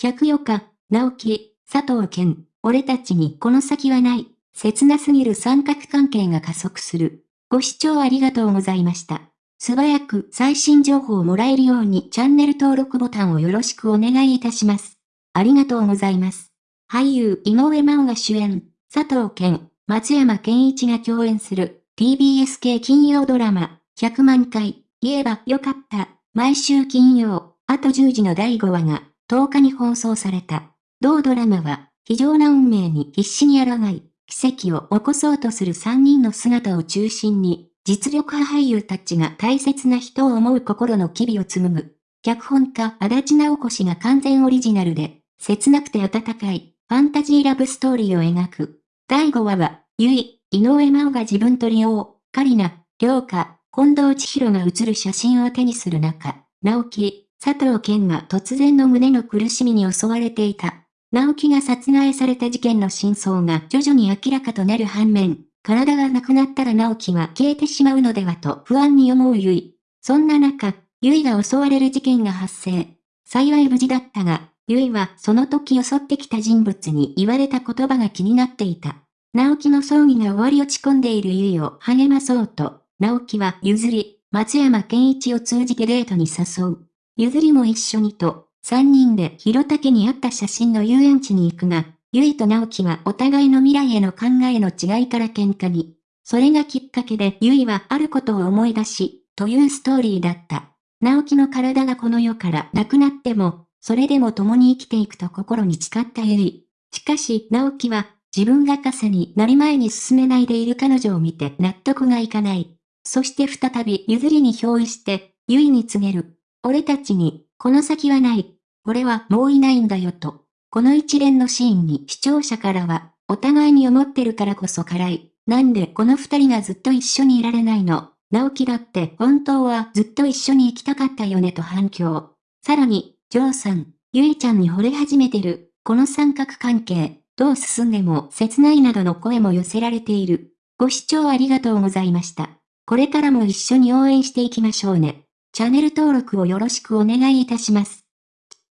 104日、直樹、佐藤健、俺たちにこの先はない。切なすぎる三角関係が加速する。ご視聴ありがとうございました。素早く最新情報をもらえるようにチャンネル登録ボタンをよろしくお願いいたします。ありがとうございます。俳優井上真央が主演、佐藤健、松山健一が共演する TBS 系金曜ドラマ100万回言えばよかった毎週金曜あと10時の第5話が10日に放送された。同ドラマは非常な運命に必死に抗い奇跡を起こそうとする3人の姿を中心に実力派俳優たちが大切な人を思う心の機微を紡ぐ。脚本家足立直子氏が完全オリジナルで、切なくて温かい、ファンタジーラブストーリーを描く。第5話は、ゆい、井上真央が自分と利用、カリナ、涼香、近藤千尋が写る写真を手にする中、直樹、佐藤健が突然の胸の苦しみに襲われていた。直樹が殺害された事件の真相が徐々に明らかとなる反面、体がなくなったら直樹は消えてしまうのではと不安に思うゆい。そんな中、ゆいが襲われる事件が発生。幸い無事だったが、ゆいはその時襲ってきた人物に言われた言葉が気になっていた。直樹の葬儀が終わり落ち込んでいるゆいを励まそうと、直樹は譲り、松山健一を通じてデートに誘う。譲りも一緒にと、三人で広竹にあった写真の遊園地に行くが、ゆいと直樹はお互いの未来への考えの違いから喧嘩に。それがきっかけでゆいはあることを思い出し、というストーリーだった。直樹の体がこの世からなくなっても、それでも共に生きていくと心に誓ったゆい。しかし、直樹は、自分が傘になり前に進めないでいる彼女を見て納得がいかない。そして再び譲りに憑依して、ゆいに告げる。俺たちに、この先はない。俺はもういないんだよと。この一連のシーンに視聴者からは、お互いに思ってるからこそ辛い。なんでこの二人がずっと一緒にいられないの直樹だって本当はずっと一緒に行きたかったよねと反響。さらに、ジョーさん、ゆいちゃんに惚れ始めてる、この三角関係、どう進んでも切ないなどの声も寄せられている。ご視聴ありがとうございました。これからも一緒に応援していきましょうね。チャンネル登録をよろしくお願いいたします。